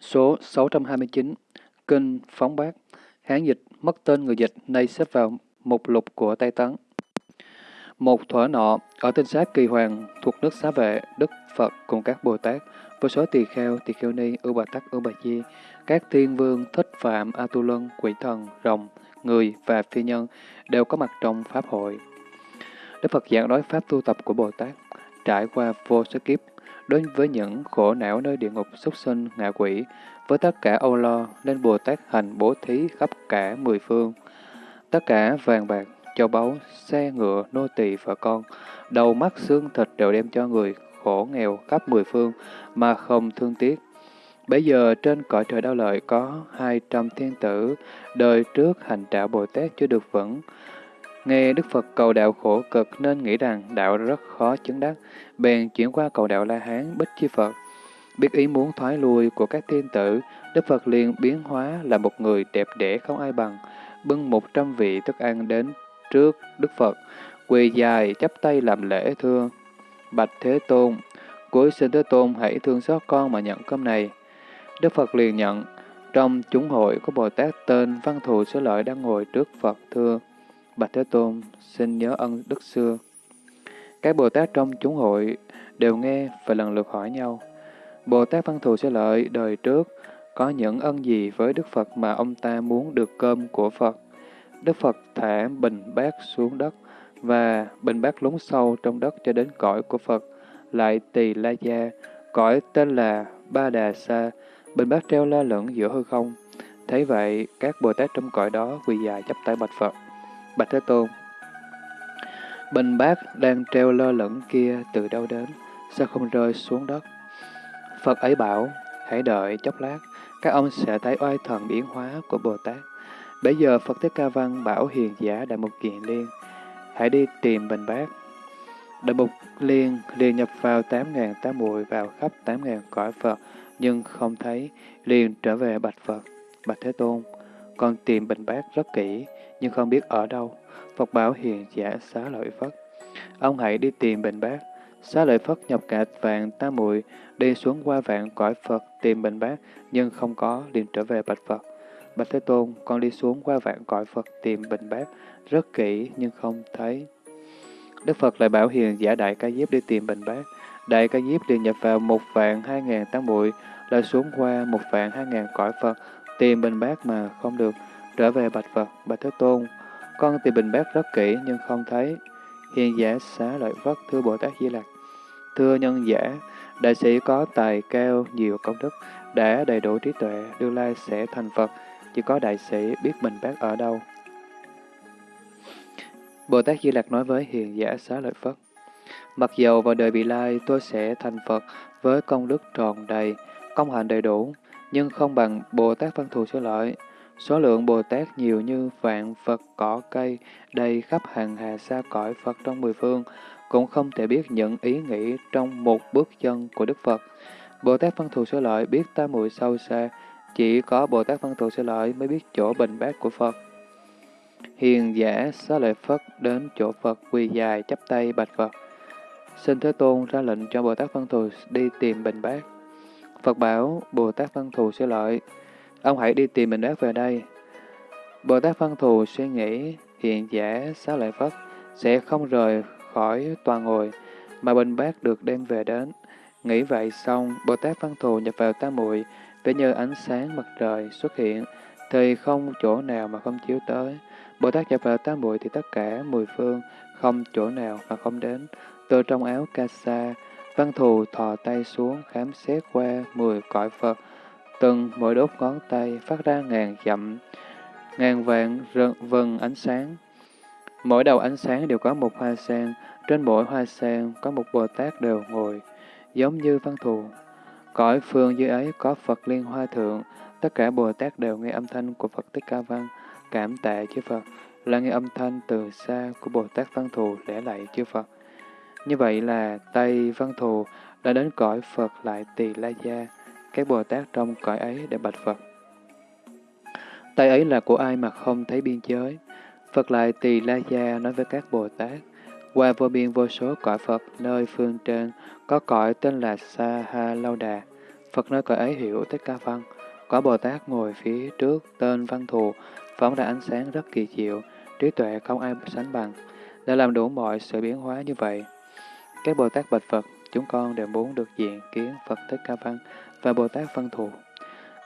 Số 629 Kinh Phóng Bát Hán dịch mất tên người dịch nay xếp vào mục lục của Tây Tấn. Một thuở nọ, ở tinh sát kỳ hoàng thuộc nước xá vệ, Đức Phật cùng các Bồ Tát, với số tỳ kheo, tỳ kheo ni, ưu bà tắc, ưu bà di, các thiên vương, thích phạm, a tu lân, quỷ thần, rồng, người và phi nhân đều có mặt trong Pháp hội. Đức Phật giảng nói Pháp tu tập của Bồ Tát, trải qua vô số kiếp, đối với những khổ não nơi địa ngục súc sinh, ngạ quỷ, với tất cả âu lo, nên Bồ Tát hành bố thí khắp cả mười phương. Tất cả vàng bạc, châu báu, xe ngựa, nô tỳ vợ con, đầu mắt xương thịt đều đem cho người khổ nghèo khắp mười phương mà không thương tiếc. Bây giờ trên cõi trời đau lợi có hai trăm thiên tử, đời trước hành trả Bồ Tát chưa được vững. Nghe Đức Phật cầu đạo khổ cực nên nghĩ rằng đạo rất khó chứng đắc, bèn chuyển qua cầu đạo La Hán Bích Chi Phật. Biết ý muốn thoái lui của các thiên tử, Đức Phật liền biến hóa là một người đẹp đẽ không ai bằng, bưng một trăm vị thức ăn đến trước Đức Phật, quỳ dài chắp tay làm lễ thưa. Bạch Thế Tôn, cuối xin Thế Tôn hãy thương xót con mà nhận cơm này. Đức Phật liền nhận, trong chúng hội có Bồ Tát tên Văn Thù sở Lợi đang ngồi trước Phật thưa. Bạch Thế Tôn, xin nhớ ân đức xưa. Các Bồ Tát trong chúng hội đều nghe và lần lượt hỏi nhau. Bồ Tát Văn Thù sẽ Lợi đời trước có những ân gì với Đức Phật mà ông ta muốn được cơm của Phật? Đức Phật thả bình bát xuống đất và bình bát lún sâu trong đất cho đến cõi của Phật, lại tỳ la gia, cõi tên là Ba Đà Sa, bình bát treo la lửng giữa hư không. Thấy vậy, các Bồ Tát trong cõi đó quỳ dài chắp tay bạch Phật. Bạch Thế Tôn, bình bát đang treo lơ lửng kia từ đâu đến, sao không rơi xuống đất? Phật ấy bảo, hãy đợi chốc lát, các ông sẽ thấy oai thần biến hóa của Bồ Tát. Bây giờ Phật Thích Ca Văn bảo hiền giả Đại Mục Kiện Liên, hãy đi tìm bình bát. Đại Mục Liên liền nhập vào tám ngàn tám muội vào khắp tám ngàn cõi Phật, nhưng không thấy, liền trở về bạch Phật. Bạch Thế Tôn, con tìm bình bát rất kỹ, nhưng không biết ở đâu. Phật bảo hiền giả xá lợi Phất. Ông hãy đi tìm bình bát. Xá lợi Phất nhập cả vạn tam muội đi xuống qua vạn cõi Phật tìm bình bát, nhưng không có, liền trở về bạch Phật. Bạch Thế Tôn, con đi xuống qua vạn cõi Phật tìm bình bát, rất kỹ nhưng không thấy. Đức Phật lại bảo hiền giả đại ca diếp đi tìm bình bát. Đại ca diếp liền nhập vào một vạn hai ngàn tám bụi, lại xuống qua một vạn hai ngàn cõi Phật, tìm bình bát mà không được, trở về bạch Phật, bạch Thế Tôn. Con tìm bình bát rất kỹ nhưng không thấy. Hiền giả xá lợi Phất thưa Bồ Tát Di Lặc. Thưa nhân giả, đại sĩ có tài cao, nhiều công đức, đã đầy đủ trí tuệ, tương lai sẽ thành Phật, chỉ có đại sĩ biết bình bát ở đâu. Bồ Tát Di Lặc nói với hiền giả xá lợi Phất, Mặc dầu vào đời vị lai tôi sẽ thành Phật với công đức tròn đầy, công hạnh đầy đủ, nhưng không bằng Bồ Tát Văn Thù Sơ Lợi. Số lượng Bồ Tát nhiều như vạn Phật cỏ cây đầy khắp hàng hà xa cõi Phật trong mười phương, cũng không thể biết những ý nghĩ trong một bước chân của Đức Phật. Bồ Tát Văn Thù Sơ Lợi biết tam muội sâu xa, chỉ có Bồ Tát Văn Thù Sơ Lợi mới biết chỗ bình bát của Phật. Hiền giả xá lợi Phất đến chỗ Phật quỳ dài chắp tay bạch Phật. Xin Thế Tôn ra lệnh cho Bồ Tát Văn Thù đi tìm bình bát. Phật bảo Bồ Tát Văn Thù sẽ lợi, ông hãy đi tìm bình bát về đây. Bồ Tát Văn Thù suy nghĩ hiện giả xá lợi Phất sẽ không rời khỏi tòa ngồi, mà bình bát được đem về đến. Nghĩ vậy xong, Bồ Tát Văn Thù nhập vào tam muội để như ánh sáng mặt trời xuất hiện, thì không chỗ nào mà không chiếu tới. Bồ Tát nhập vào tam muội thì tất cả mười phương, không chỗ nào mà không đến. Từ trong áo ca sa, văn thù thò tay xuống khám xét qua mười cõi Phật, từng mỗi đốt ngón tay phát ra ngàn dặm, ngàn vạn vần ánh sáng. Mỗi đầu ánh sáng đều có một hoa sen, trên mỗi hoa sen có một Bồ Tát đều ngồi, giống như văn thù. Cõi phương dưới ấy có Phật Liên Hoa Thượng, tất cả Bồ Tát đều nghe âm thanh của Phật Thích Ca Văn, cảm tạ chư Phật, là nghe âm thanh từ xa của Bồ Tát Văn Thù lễ lạy chư Phật. Như vậy là Tây Văn Thù đã đến cõi Phật lại Tỳ La Gia, các Bồ Tát trong cõi ấy để bạch Phật. Tây ấy là của ai mà không thấy biên giới? Phật lại Tỳ La Gia nói với các Bồ Tát, qua vô biên vô số cõi Phật nơi phương trên có cõi tên là Sa Ha Lâu Đà. Phật nói cõi ấy hiểu Thích Ca Văn. Có Bồ Tát ngồi phía trước tên Văn Thù, phóng ra ánh sáng rất kỳ diệu, trí tuệ không ai sánh bằng, đã làm đủ mọi sự biến hóa như vậy. Các Bồ Tát bạch Phật, chúng con đều muốn được diện kiến Phật Thích Ca Văn và Bồ Tát Văn Thù.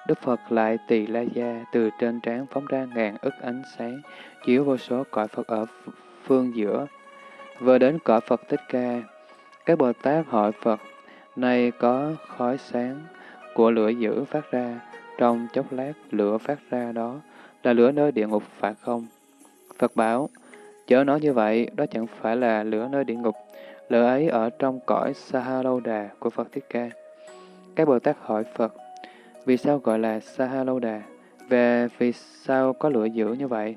Đức Phật lại tỳ la gia từ trên trán phóng ra ngàn ức ánh sáng, chiếu vô số cõi Phật ở phương giữa. Vừa đến cõi Phật Thích Ca, các Bồ Tát hỏi Phật, nay có khói sáng của lửa dữ phát ra, trong chốc lát lửa phát ra đó là lửa nơi địa ngục phải không? Phật bảo, chớ nói như vậy, đó chẳng phải là lửa nơi địa ngục, lửa ấy ở trong cõi Sahalouda của Phật Thích Ca. Các Bồ Tát hỏi Phật, vì sao gọi là Sahalouda? Về vì sao có lửa dữ như vậy?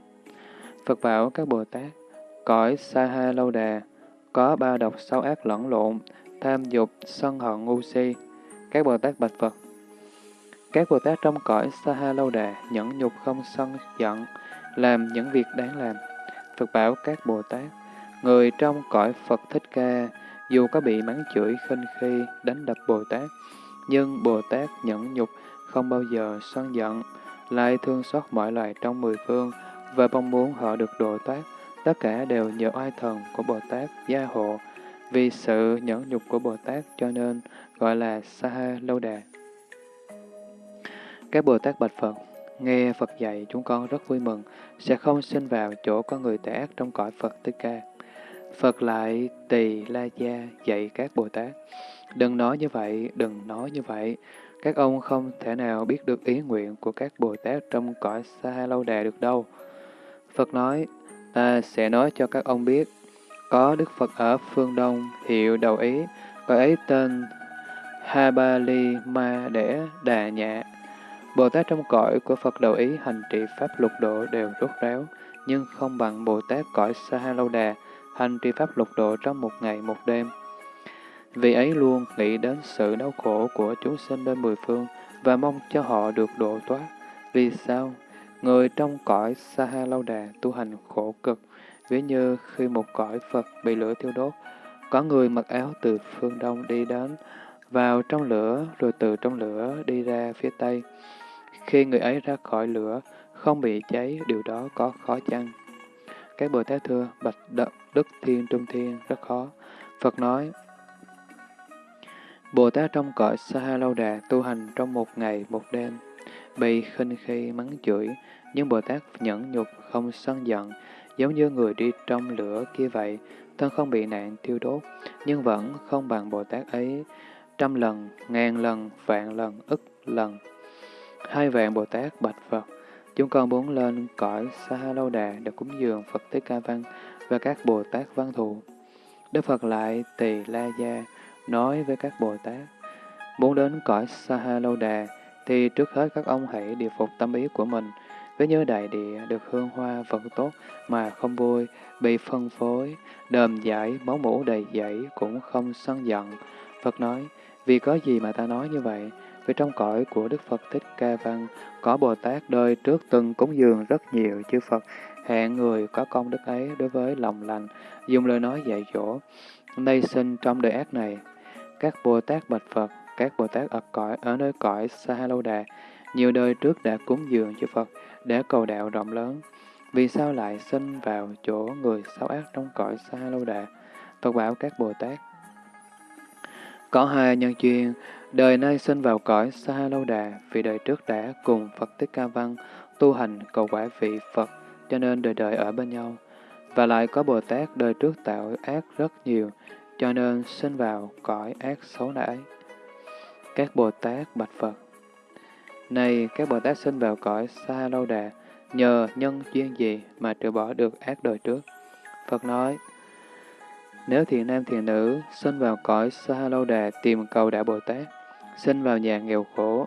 Phật bảo các Bồ Tát, cõi Sahalouda có ba độc xấu ác lẫn lộn, tham dục, sân hận, ngu si. Các Bồ Tát bạch Phật, các Bồ Tát trong cõi Sahalouda nhẫn nhục không sân giận, làm những việc đáng làm. Phật bảo các Bồ Tát, người trong cõi Phật Thích Ca, dù có bị mắng chửi khinh khi, đánh đập Bồ Tát, nhưng Bồ Tát nhẫn nhục không bao giờ sân giận, lại thương xót mọi loài trong mười phương và mong muốn họ được độ thoát. Tất cả đều nhờ oai thần của Bồ Tát gia hộ. Vì sự nhẫn nhục của Bồ Tát cho nên gọi là Saha Lâu Đà. Các Bồ Tát bạch Phật, nghe Phật dạy chúng con rất vui mừng, sẽ không sinh vào chỗ có người tẻ ác trong cõi Phật Thích Ca. Phật lại tỳ la gia dạy các Bồ Tát. Đừng nói như vậy, đừng nói như vậy. Các ông không thể nào biết được ý nguyện của các Bồ Tát trong cõi xa lâu đà được đâu. Phật nói, ta sẽ nói cho các ông biết. Có Đức Phật ở phương Đông, hiệu đầu ý, cõi ấy tên Habali Ma Đẻ Đà Nhạ. Bồ Tát trong cõi của Phật đầu ý hành trì Pháp lục độ đều rốt ráo, nhưng không bằng Bồ Tát cõi xa Lâu Đà, hành trì Pháp lục độ trong một ngày một đêm. Vì ấy luôn nghĩ đến sự đau khổ của chúng sinh bên mười phương và mong cho họ được độ thoát. Vì sao? Người trong cõi saha Lâu Đà tu hành khổ cực, ví như khi một cõi Phật bị lửa thiêu đốt, có người mặc áo từ phương Đông đi đến, vào trong lửa rồi từ trong lửa đi ra phía Tây. Khi người ấy ra khỏi lửa, không bị cháy, điều đó có khó chăng? Các Bồ Tát thưa, bạch đ Đức Thiên Trung Thiên rất khó. Phật nói, Bồ Tát trong cõi Sa Lâu Đà tu hành trong một ngày một đêm, bị khinh khi mắng chửi, nhưng Bồ Tát nhẫn nhục không sân giận, giống như người đi trong lửa kia vậy, thân không bị nạn thiêu đốt, nhưng vẫn không bằng Bồ Tát ấy trăm lần, ngàn lần, vạn lần, ức lần. Hai vạn Bồ Tát bạch Phật, chúng con muốn lên cõi Sa Lâu Đà để cúng dường Phật Thích Ca Văn và các Bồ Tát văn thù. Đức Phật lại tỳ la gia, nói với các Bồ Tát, muốn đến cõi Sa Lâu Đà, thì trước hết các ông hãy điều phục tâm ý của mình, với nhớ đại địa được hương hoa vật tốt mà không vui, bị phân phối, đờm giải, máu mũ đầy dẫy cũng không sân giận. Phật nói, vì có gì mà ta nói như vậy? Vì trong cõi của Đức Phật Thích Ca Văn, có Bồ Tát đời trước từng cúng dường rất nhiều chư Phật, hẹn người có công đức ấy đối với lòng lành, dùng lời nói dạy dỗ. Nay sinh trong đời ác này, các Bồ Tát bạch Phật, các Bồ Tát ở cõi ở nơi cõi Sa Lâu Đà, nhiều đời trước đã cúng dường chư Phật để cầu đạo rộng lớn. Vì sao lại sinh vào chỗ người xấu ác trong cõi Sa Lâu Đà? Phật bảo các Bồ Tát. Có hai nhân duyên, đời nay sinh vào cõi Sa Lâu Đà vì đời trước đã cùng Phật Thích Ca Văn tu hành cầu quả vị Phật cho nên đời đời ở bên nhau. Và lại có Bồ Tát đời trước tạo ác rất nhiều, cho nên sinh vào cõi ác xấu nãi. Các Bồ Tát bạch Phật Này, các Bồ Tát sinh vào cõi xa lâu đà, nhờ nhân duyên gì mà trừ bỏ được ác đời trước? Phật nói, nếu thiền nam thiền nữ sinh vào cõi xa lâu đà tìm cầu đạo Bồ Tát, sinh vào nhà nghèo khổ,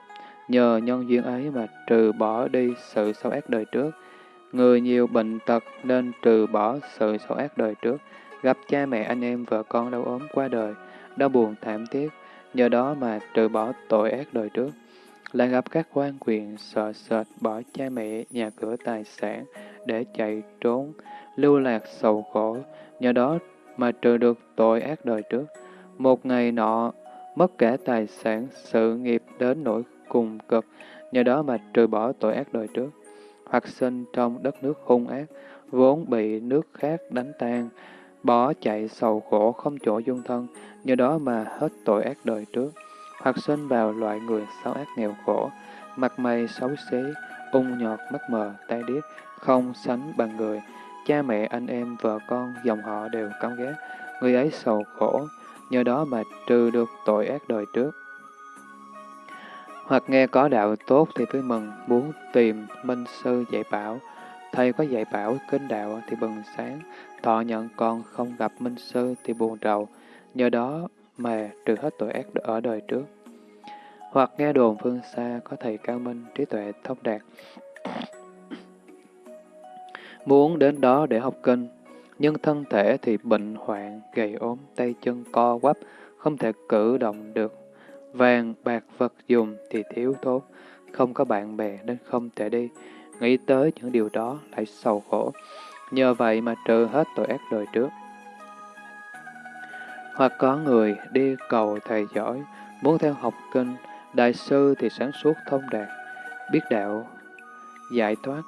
nhờ nhân duyên ấy mà trừ bỏ đi sự xấu ác đời trước, Người nhiều bệnh tật nên trừ bỏ sự xấu ác đời trước, gặp cha mẹ anh em vợ con đau ốm qua đời, đau buồn thảm thiết, nhờ đó mà trừ bỏ tội ác đời trước. Lại gặp các quan quyền sợ sệt bỏ cha mẹ, nhà cửa tài sản để chạy trốn, lưu lạc sầu khổ, nhờ đó mà trừ được tội ác đời trước. Một ngày nọ, mất cả tài sản, sự nghiệp đến nỗi cùng cực, nhờ đó mà trừ bỏ tội ác đời trước. Hoặc sinh trong đất nước hung ác, vốn bị nước khác đánh tan, bỏ chạy sầu khổ không chỗ dung thân, nhờ đó mà hết tội ác đời trước. Hoặc sinh vào loại người xấu ác nghèo khổ, mặt mày xấu xí, ung nhọt, mắt mờ, tay điếc, không sánh bằng người. Cha mẹ, anh em, vợ con, dòng họ đều căm ghét, người ấy sầu khổ, nhờ đó mà trừ được tội ác đời trước. Hoặc nghe có đạo tốt thì vui mừng, muốn tìm minh sư dạy bảo. Thầy có dạy bảo kinh đạo thì bừng sáng, thọ nhận còn không gặp minh sư thì buồn rầu, nhờ đó mà trừ hết tội ác ở đời trước. Hoặc nghe đồn phương xa có thầy cao minh, trí tuệ thông đạt. Muốn đến đó để học kinh, nhưng thân thể thì bệnh hoạn, gầy ốm, tay chân co quắp, không thể cử động được. Vàng, bạc, vật dùng thì thiếu thốn, không có bạn bè nên không thể đi. Nghĩ tới những điều đó lại sầu khổ. Nhờ vậy mà trừ hết tội ác đời trước. Hoặc có người đi cầu thầy giỏi, muốn theo học kinh, đại sư thì sáng suốt thông đạt, biết đạo, giải thoát.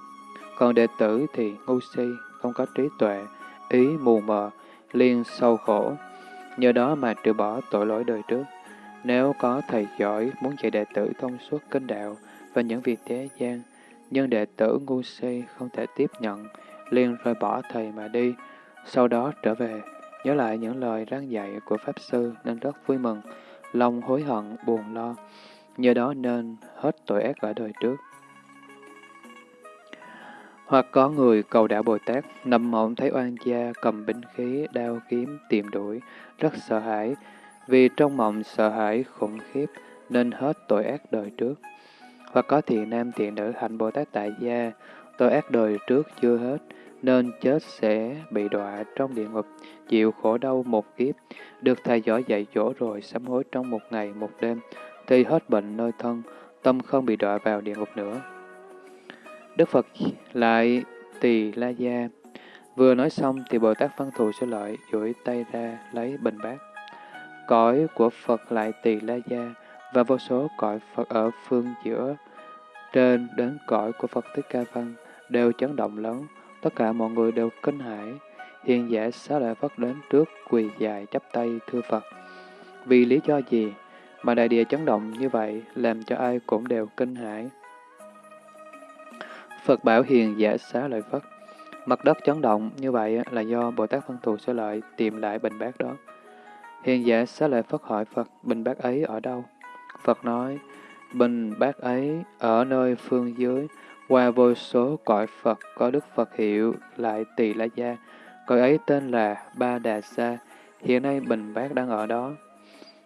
Còn đệ tử thì ngu si, không có trí tuệ, ý mù mờ, liên sâu khổ. Nhờ đó mà trừ bỏ tội lỗi đời trước. Nếu có thầy giỏi muốn dạy đệ tử thông suốt kinh đạo và những việc thế gian, nhưng đệ tử ngu si không thể tiếp nhận, liền rời bỏ thầy mà đi, sau đó trở về, nhớ lại những lời răng dạy của Pháp Sư nên rất vui mừng, lòng hối hận, buồn lo, nhờ đó nên hết tội ác ở đời trước. Hoặc có người cầu đạo Bồ Tát, nằm mộng thấy oan gia cầm binh khí, đao kiếm, tìm đuổi, rất sợ hãi, vì trong mộng sợ hãi khủng khiếp nên hết tội ác đời trước. Hoặc có thiện nam thiện nữ hạnh Bồ Tát tại gia, tội ác đời trước chưa hết, nên chết sẽ bị đọa trong địa ngục, chịu khổ đau một kiếp, được thầy giỏi dạy dỗ rồi sám hối trong một ngày một đêm, thì hết bệnh nơi thân, tâm không bị đọa vào địa ngục nữa. Đức Phật lại tỳ la gia. Vừa nói xong thì Bồ Tát Văn Thù sẽ lợi duỗi tay ra lấy bình bát. Cõi của Phật lại tỳ la gia và vô số cõi Phật ở phương giữa trên đến cõi của Phật Thích Ca Văn đều chấn động lớn, tất cả mọi người đều kinh hãi. Hiền giả xá lợi Phất đến trước quỳ dài chắp tay thưa Phật. Vì lý do gì mà đại địa chấn động như vậy làm cho ai cũng đều kinh hãi? Phật bảo hiền giả xá lợi Phất. Mặt đất chấn động như vậy là do Bồ Tát Văn Thù Xá Lợi tìm lại bình bát đó. Hiền giả xá lợi Phất hỏi Phật, bình bát ấy ở đâu? Phật nói, bình bát ấy ở nơi phương dưới, qua vô số cõi Phật có Đức Phật hiệu lại tỳ la gia. Cõi ấy tên là Ba Đà Sa, hiện nay bình bát đang ở đó.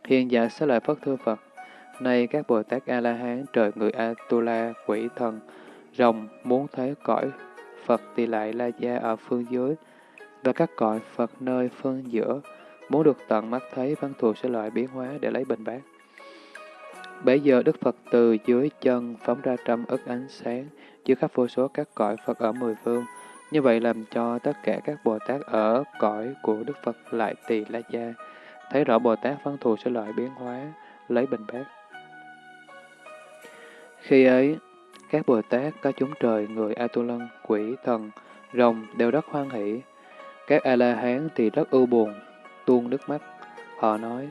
Hiền giả xá lợi Phất thưa Phật, nay các Bồ Tát A-la-hán, trời người A-tu-la, quỷ thần, rồng muốn thấy cõi Phật tỳ lại La Gia ở phương dưới, và các cõi Phật nơi phương giữa, muốn được tận mắt thấy văn thù sẽ loại biến hóa để lấy bình bát. Bấy giờ Đức Phật từ dưới chân phóng ra trăm ức ánh sáng, chứa khắp vô số các cõi Phật ở mười phương. Như vậy làm cho tất cả các Bồ Tát ở cõi của Đức Phật lại tỳ la gia, thấy rõ Bồ Tát văn thù sẽ loại biến hóa, lấy bình bát. Khi ấy, các Bồ Tát các chúng trời, người A Tu Lân, quỷ, thần, rồng đều rất hoan hỷ. Các A-la-hán thì rất ưu buồn, tuôn nước mắt. Họ nói,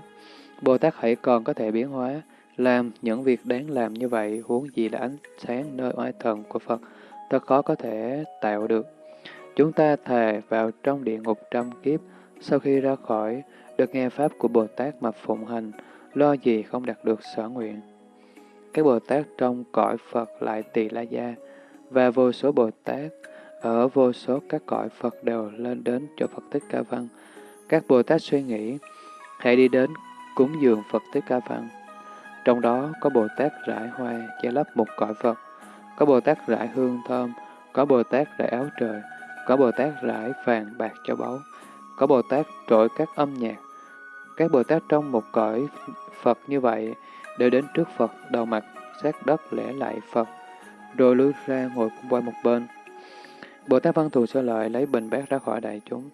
Bồ Tát hãy còn có thể biến hóa, làm những việc đáng làm như vậy, huống gì là ánh sáng nơi oai thần của Phật, thật khó có thể tạo được. Chúng ta thề vào trong địa ngục trăm kiếp, sau khi ra khỏi, được nghe Pháp của Bồ Tát mà phụng hành, lo gì không đạt được sở nguyện các Bồ Tát trong cõi Phật lại tỳ la gia, và vô số Bồ Tát ở vô số các cõi Phật đều lên đến cho Phật Thích Ca Văn. Các Bồ Tát suy nghĩ, hãy đi đến cúng dường Phật Thích Ca Văn. Trong đó có Bồ Tát rải hoa che lấp một cõi Phật, có Bồ Tát rải hương thơm, có Bồ Tát rải áo trời, có Bồ Tát rải vàng bạc cho báu, có Bồ Tát trội các âm nhạc. Các Bồ Tát trong một cõi Phật như vậy đều đến trước Phật, đầu mặt, sát đất lễ lại Phật, rồi lướt ra ngồi qua một bên. Bồ Tát Văn Thù Sơ Lợi lấy bình bát ra khỏi đại chúng.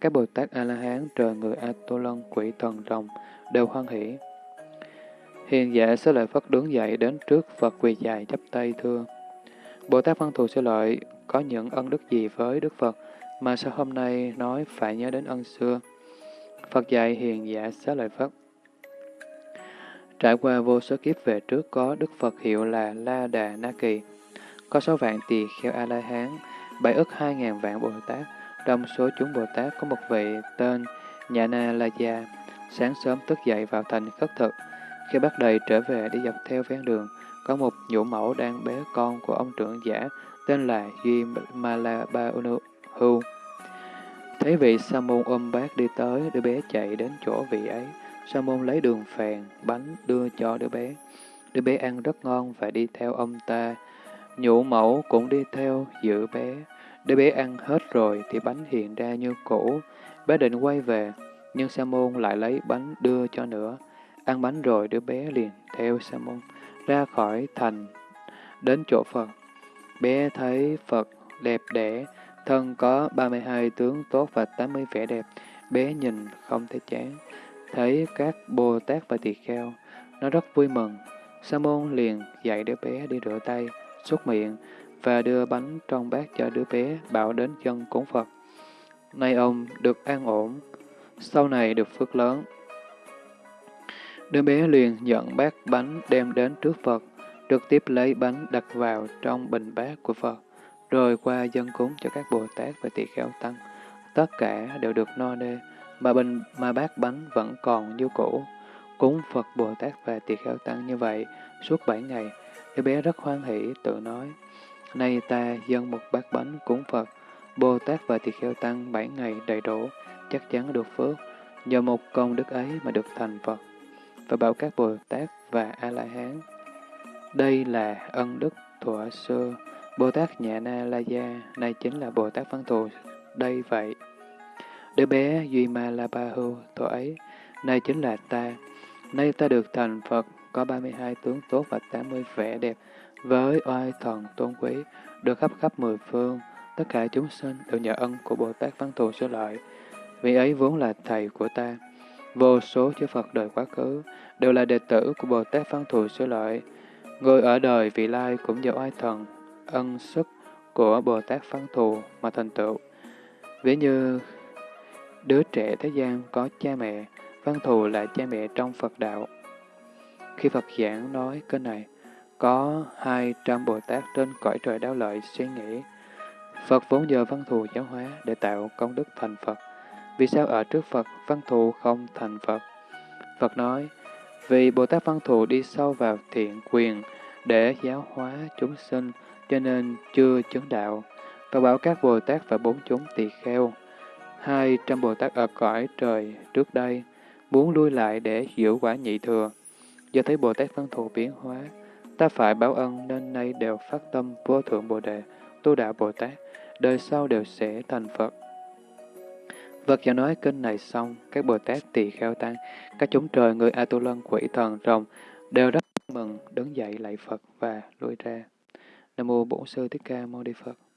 Các Bồ Tát A-la-hán, trời người A-tô lân, quỷ thần rồng đều hoan hỷ. Hiền giả Sơ lợi Phất đứng dậy đến trước Phật quỳ dài chắp tay thưa. Bồ Tát Văn Thù Sơ lợi có những ân đức gì với Đức Phật mà sao hôm nay nói phải nhớ đến ân xưa? Phật dạy hiền giả Sơ lợi Phất. Trải qua vô số kiếp về trước có Đức Phật hiệu là La Đà Na Kỳ, có sáu vạn tỳ kheo A-la-hán, bảy ức hai ngàn vạn Bồ Tát. Trong số chúng Bồ Tát có một vị tên Nhã Na La Gia, sáng sớm thức dậy vào thành khất thực. Khi bắt đầy trở về đi dọc theo ven đường, có một nhũ mẫu đang bế con của ông trưởng giả tên là Duy Malaba Hu. Thấy vị sa môn ôm bác đi tới, đứa bé chạy đến chỗ vị ấy. Sa môn lấy đường phèn, bánh đưa cho đứa bé. Đứa bé ăn rất ngon và đi theo ông ta. Nhũ mẫu cũng đi theo giữ bé. Đứa bé ăn hết rồi thì bánh hiện ra như cũ. Bé định quay về, nhưng Sa môn lại lấy bánh đưa cho nữa. Ăn bánh rồi đứa bé liền theo Sa môn ra khỏi thành đến chỗ Phật. Bé thấy Phật đẹp đẽ, thân có 32 tướng tốt và 80 vẻ đẹp. Bé nhìn không thấy chán. Thấy các Bồ Tát và Tỳ Kheo, nó rất vui mừng. Sa môn liền dạy đứa bé đi rửa tay, xúc miệng và đưa bánh trong bát cho đứa bé bảo đến chân cúng Phật. Nay ông được an ổn, sau này được phước lớn. Đứa bé liền nhận bát bánh đem đến trước Phật, trực tiếp lấy bánh đặt vào trong bình bát của Phật, rồi qua dân cúng cho các Bồ Tát và tỳ kheo tăng. Tất cả đều được no nê, mà bình mà bát bánh vẫn còn như cũ. Cúng Phật Bồ Tát và tỳ kheo tăng như vậy suốt bảy ngày, đứa bé rất hoan hỷ tự nói, nay ta dâng một bát bánh cúng Phật, Bồ Tát và tỳ kheo tăng bảy ngày đầy đủ, chắc chắn được phước, nhờ một công đức ấy mà được thành Phật, và bảo các Bồ Tát và A-la-hán. Đây là ân đức thuở xưa, Bồ Tát Nhạ Na La Gia, nay chính là Bồ Tát Văn Thù, đây vậy. Đứa bé Duy Ma La Ba Hưu, thuở ấy, nay chính là ta. Nay ta được thành Phật, có 32 tướng tốt và 80 vẻ đẹp, với oai thần tôn quý, được khắp khắp mười phương, tất cả chúng sinh đều nhờ ân của Bồ Tát Văn Thù Sư Lợi. Vị ấy vốn là thầy của ta. Vô số chư Phật đời quá khứ đều là đệ tử của Bồ Tát Văn Thù Sư Lợi. Người ở đời vị lai cũng nhờ oai thần, ân sức của Bồ Tát Văn Thù mà thành tựu. Ví như đứa trẻ thế gian có cha mẹ, Văn Thù là cha mẹ trong Phật đạo. Khi Phật giảng nói kênh này, có hai trăm Bồ Tát trên cõi trời đáo lợi suy nghĩ. Phật vốn nhờ văn thù giáo hóa để tạo công đức thành Phật. Vì sao ở trước Phật văn thù không thành Phật? Phật nói, vì Bồ Tát văn thù đi sâu vào thiện quyền để giáo hóa chúng sinh, cho nên chưa chứng đạo. Và bảo các Bồ Tát và bốn chúng tỳ kheo. Hai trăm Bồ Tát ở cõi trời trước đây, muốn lui lại để hiểu quả nhị thừa. Do thấy Bồ Tát văn thù biến hóa, Ta phải báo ân nên nay đều phát tâm vô thượng Bồ Đề, tu đạo Bồ Tát, đời sau đều sẽ thành Phật. Phật giả nói kinh này xong, các Bồ Tát tỳ kheo tăng, các chúng trời, người A Tu Lân, quỷ thần, rồng, đều rất mừng, đứng dậy lạy Phật và lui ra. Nam mô Bổn Sư Thích Ca Mâu Ni Phật.